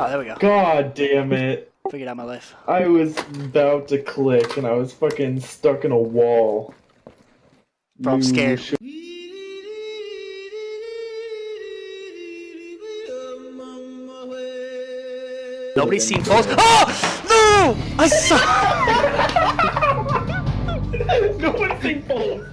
Oh, there we go. God damn it. Figured out my life. I was about to click and I was fucking stuck in a wall. Bro, I'm scared. should- Nobody's seen falls. Oh! No! I saw. no one's seen balls.